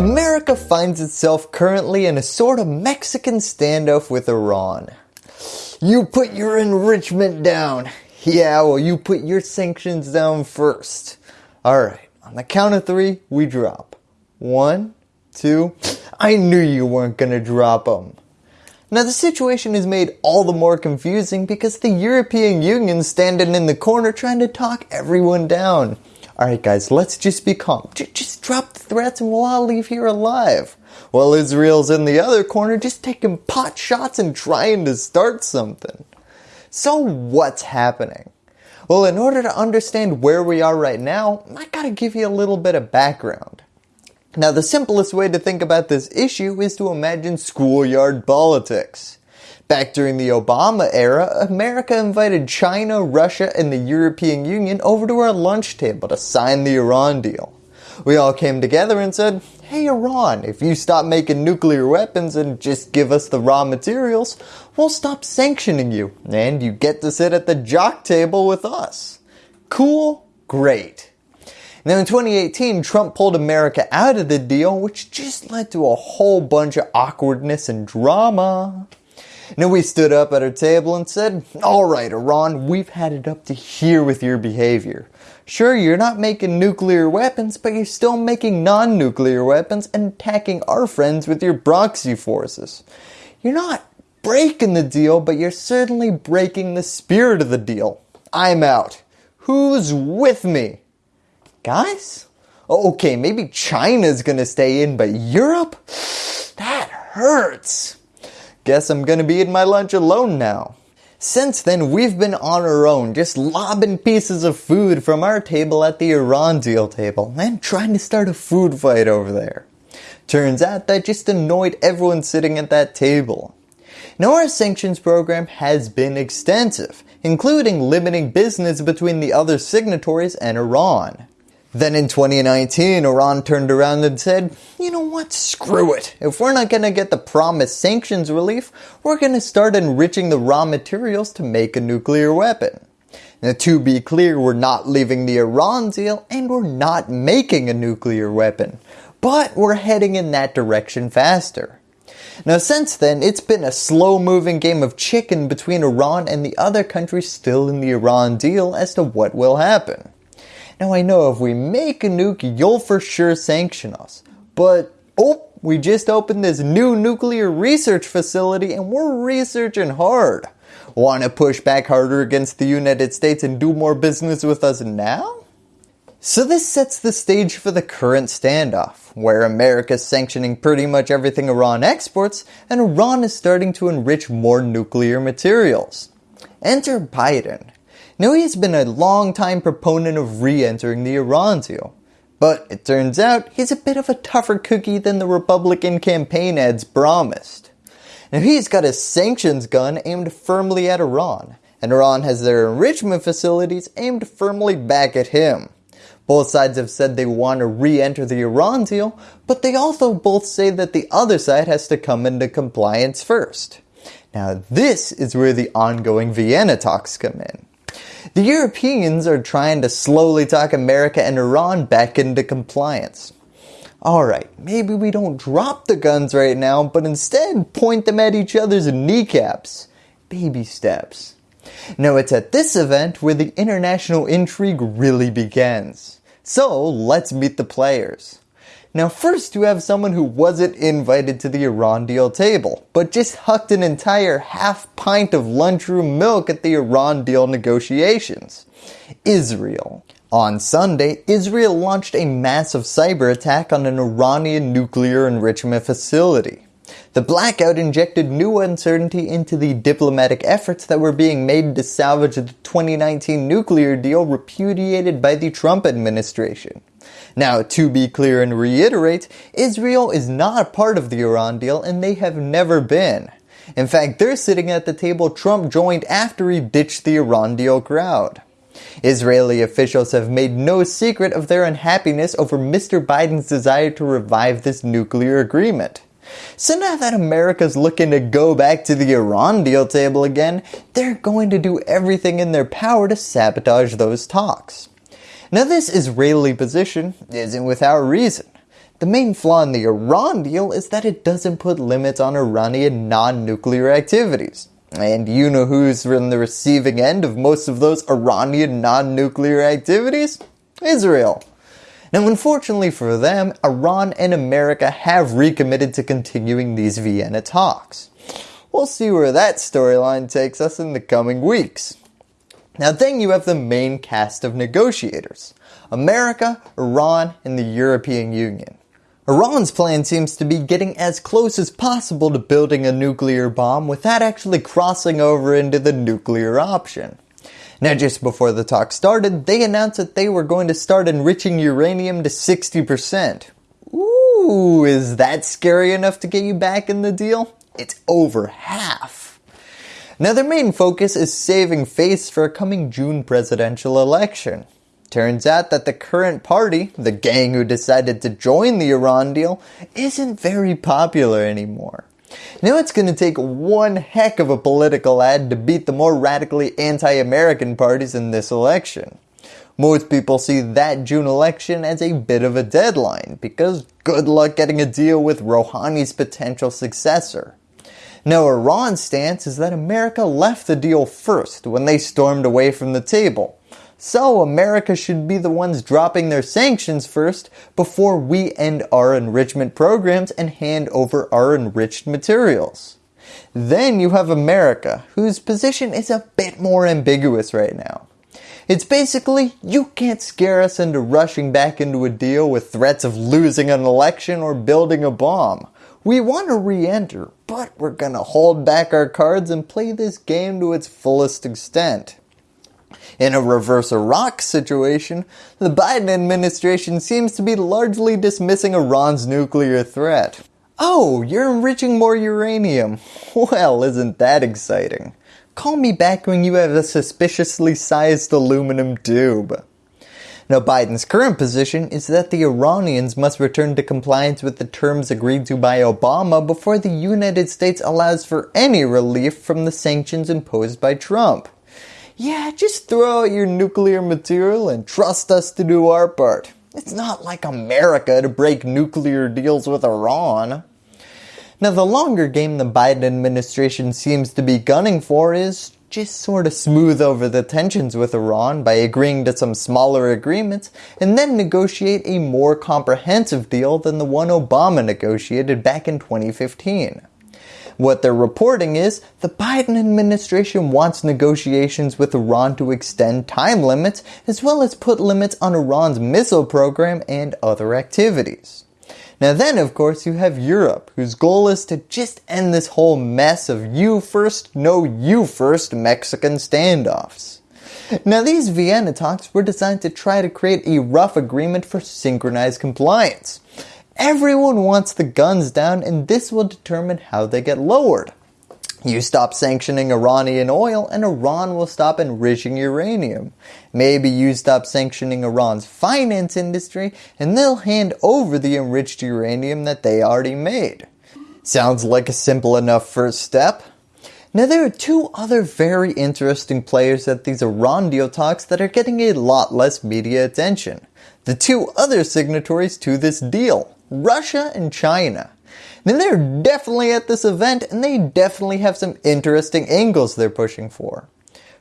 America finds itself currently in a sort of Mexican standoff with Iran. You put your enrichment down. Yeah, well you put your sanctions down first. Alright, on the count of three, we drop. One, two, I knew you weren't going to drop them. Now the situation is made all the more confusing because the European Union standing in the corner trying to talk everyone down. Alright guys, let's just be calm. J just drop threats and we'll all leave here alive. While Israel's in the other corner just taking pot shots and trying to start something. So what's happening? Well, in order to understand where we are right now, I gotta give you a little bit of background. Now the simplest way to think about this issue is to imagine schoolyard politics. Back during the Obama era, America invited China, Russia, and the European Union over to our lunch table to sign the Iran deal. We all came together and said, hey Iran, if you stop making nuclear weapons and just give us the raw materials, we'll stop sanctioning you and you get to sit at the jock table with us. Cool? Great. Now in 2018, Trump pulled America out of the deal, which just led to a whole bunch of awkwardness and drama. Now we stood up at our table and said, alright Iran, we've had it up to here with your behavior. Sure, you're not making nuclear weapons, but you're still making non-nuclear weapons and attacking our friends with your proxy forces. You're not breaking the deal, but you're certainly breaking the spirit of the deal. I'm out. Who's with me? Guys? Oh, okay, maybe China's gonna stay in, but Europe? That hurts. Guess I'm gonna be eating my lunch alone now. Since then, we've been on our own, just lobbing pieces of food from our table at the Iran deal table and trying to start a food fight over there. Turns out that just annoyed everyone sitting at that table. Now our sanctions program has been extensive, including limiting business between the other signatories and Iran. Then in 2019, Iran turned around and said, you know what, screw it. If we're not going to get the promised sanctions relief, we're going to start enriching the raw materials to make a nuclear weapon. Now to be clear, we're not leaving the Iran deal and we're not making a nuclear weapon, but we're heading in that direction faster. Now since then, it's been a slow moving game of chicken between Iran and the other countries still in the Iran deal as to what will happen. Now I know if we make a nuke, you'll for sure sanction us. But, oh, we just opened this new nuclear research facility and we're researching hard. Want to push back harder against the United States and do more business with us now? So this sets the stage for the current standoff, where America is sanctioning pretty much everything Iran exports and Iran is starting to enrich more nuclear materials. Enter Biden, he has been a long time proponent of re-entering the Iran deal. But it turns out he's a bit of a tougher cookie than the Republican campaign ads promised. Now he's got a sanctions gun aimed firmly at Iran, and Iran has their enrichment facilities aimed firmly back at him. Both sides have said they want to re-enter the Iran deal, but they also both say that the other side has to come into compliance first. Now this is where the ongoing Vienna talks come in. The Europeans are trying to slowly talk America and Iran back into compliance. Alright, maybe we don't drop the guns right now, but instead point them at each other's kneecaps. Baby steps. Now it's at this event where the international intrigue really begins. So let's meet the players. Now first you have someone who wasn't invited to the Iran deal table, but just hucked an entire half pint of lunchroom milk at the Iran deal negotiations. Israel. On Sunday, Israel launched a massive cyber attack on an Iranian nuclear enrichment facility. The blackout injected new uncertainty into the diplomatic efforts that were being made to salvage the 2019 nuclear deal repudiated by the Trump administration. Now to be clear and reiterate, Israel is not a part of the Iran deal and they have never been. In fact, they're sitting at the table Trump joined after he ditched the Iran deal crowd. Israeli officials have made no secret of their unhappiness over Mr. Biden's desire to revive this nuclear agreement. So now that America's looking to go back to the Iran deal table again, they're going to do everything in their power to sabotage those talks. Now this Israeli position isn't without reason. The main flaw in the Iran deal is that it doesn't put limits on Iranian non-nuclear activities. And you know who's in the receiving end of most of those Iranian non-nuclear activities? Israel. Now unfortunately for them, Iran and America have recommitted to continuing these Vienna talks. We'll see where that storyline takes us in the coming weeks. Now then you have the main cast of negotiators, America, Iran, and the European Union. Iran's plan seems to be getting as close as possible to building a nuclear bomb without actually crossing over into the nuclear option. Now just before the talk started, they announced that they were going to start enriching uranium to 60%. Ooh, is that scary enough to get you back in the deal? It's over half. Now their main focus is saving face for a coming June presidential election. Turns out that the current party, the gang who decided to join the Iran deal, isn't very popular anymore. Now it's going to take one heck of a political ad to beat the more radically anti-American parties in this election. Most people see that June election as a bit of a deadline because good luck getting a deal with Rouhani's potential successor. Now Iran's stance is that America left the deal first when they stormed away from the table so America should be the ones dropping their sanctions first before we end our enrichment programs and hand over our enriched materials. Then you have America, whose position is a bit more ambiguous right now. It's basically, you can't scare us into rushing back into a deal with threats of losing an election or building a bomb. We want to re-enter, but we're going to hold back our cards and play this game to its fullest extent. In a reverse Iraq situation, the Biden administration seems to be largely dismissing Iran's nuclear threat. Oh, you're enriching more uranium. Well, isn't that exciting? Call me back when you have a suspiciously sized aluminum tube. Now Biden's current position is that the Iranians must return to compliance with the terms agreed to by Obama before the United States allows for any relief from the sanctions imposed by Trump yeah, just throw out your nuclear material and trust us to do our part. It's not like America to break nuclear deals with Iran. Now the longer game the Biden administration seems to be gunning for is just sort of smooth over the tensions with Iran by agreeing to some smaller agreements and then negotiate a more comprehensive deal than the one Obama negotiated back in 2015. What they're reporting is the Biden administration wants negotiations with Iran to extend time limits as well as put limits on Iran's missile program and other activities. Now then of course you have Europe whose goal is to just end this whole mess of you first, no you first Mexican standoffs. Now these Vienna talks were designed to try to create a rough agreement for synchronized compliance. Everyone wants the guns down and this will determine how they get lowered. You stop sanctioning Iranian oil and Iran will stop enriching uranium. Maybe you stop sanctioning Iran's finance industry and they'll hand over the enriched uranium that they already made. Sounds like a simple enough first step. Now there are two other very interesting players at these Iran deal talks that are getting a lot less media attention. The two other signatories to this deal. Russia and China. Then they're definitely at this event and they definitely have some interesting angles they're pushing for.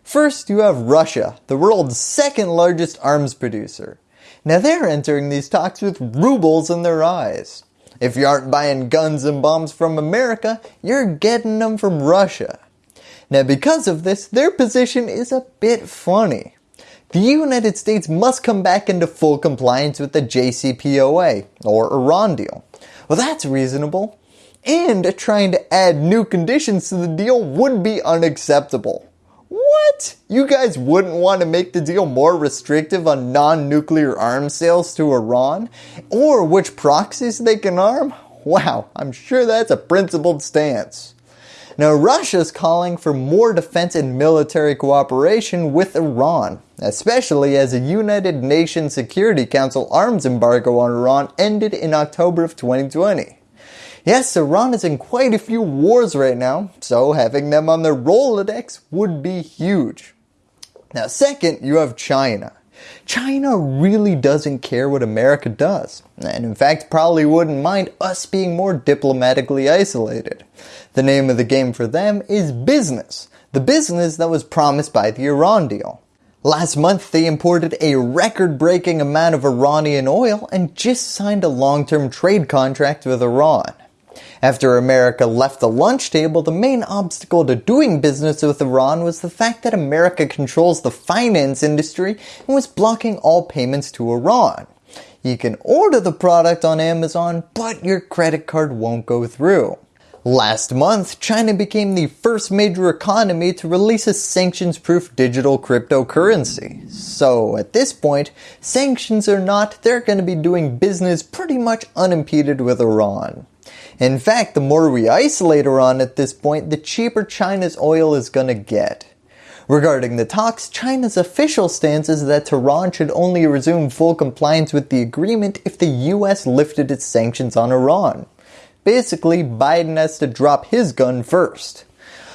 First, you have Russia, the world's second largest arms producer. Now they're entering these talks with rubles in their eyes. If you aren't buying guns and bombs from America, you're getting them from Russia. Now because of this, their position is a bit funny the United States must come back into full compliance with the JCPOA or Iran deal. Well that's reasonable. And trying to add new conditions to the deal would be unacceptable. What? You guys wouldn't want to make the deal more restrictive on non-nuclear arms sales to Iran? Or which proxies they can arm? Wow, I'm sure that's a principled stance. Now Russia is calling for more defense and military cooperation with Iran, especially as a United Nations Security Council arms embargo on Iran ended in October of 2020. Yes, Iran is in quite a few wars right now, so having them on their Rolodex would be huge. Now second, you have China. China really doesn't care what America does, and in fact probably wouldn't mind us being more diplomatically isolated. The name of the game for them is business, the business that was promised by the Iran deal. Last month they imported a record-breaking amount of Iranian oil and just signed a long-term trade contract with Iran. After America left the lunch table, the main obstacle to doing business with Iran was the fact that America controls the finance industry and was blocking all payments to Iran. You can order the product on Amazon, but your credit card won't go through. Last month, China became the first major economy to release a sanctions-proof digital cryptocurrency. So at this point, sanctions or not, they're going to be doing business pretty much unimpeded with Iran. In fact, the more we isolate Iran at this point, the cheaper China's oil is going to get. Regarding the talks, China's official stance is that Tehran should only resume full compliance with the agreement if the US lifted its sanctions on Iran. Basically, Biden has to drop his gun first.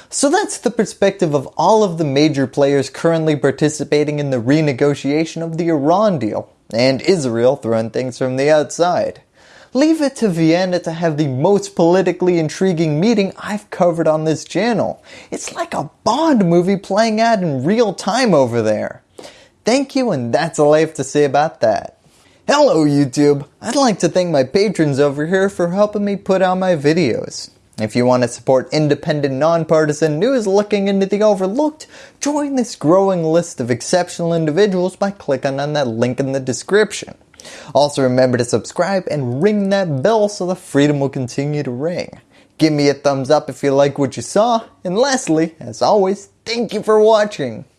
So that's the perspective of all of the major players currently participating in the renegotiation of the Iran deal, and Israel throwing things from the outside. Leave it to Vienna to have the most politically intriguing meeting I've covered on this channel. It's like a Bond movie playing out in real time over there. Thank you and that's all I have to say about that. Hello YouTube! I'd like to thank my patrons over here for helping me put out my videos. If you want to support independent nonpartisan news looking into the overlooked, join this growing list of exceptional individuals by clicking on that link in the description. Also remember to subscribe and ring that bell so the freedom will continue to ring. Give me a thumbs up if you like what you saw, and lastly, as always, thank you for watching.